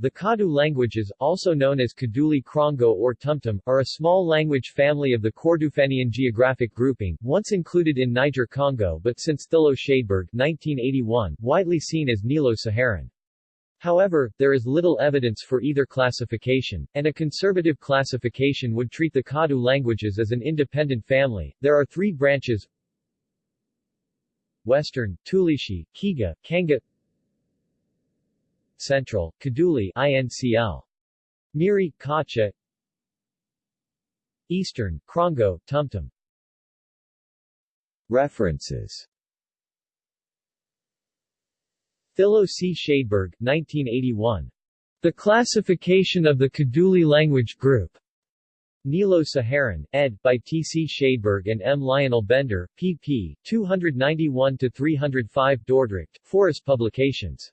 The Kadu languages, also known as Kadugli Krongo or Tumtum, are a small language family of the Kordofanian geographic grouping, once included in Niger-Congo but since Thilo Schadeberg 1981, widely seen as Nilo-Saharan. However, there is little evidence for either classification, and a conservative classification would treat the Kadu languages as an independent family. There are three branches Western, Tulishi, Kiga, Kanga Central, Kadugli INCL. Miri, Kacha Eastern, Krongo, Tumtum References Thilo C. Schadeberg, 1981. The Classification of the Kadugli Language Group. Nilo-Saharan, ed. by T. C. Schadeberg and M. Lionel Bender, pp. 291-305 Dordrecht, Foris Publications.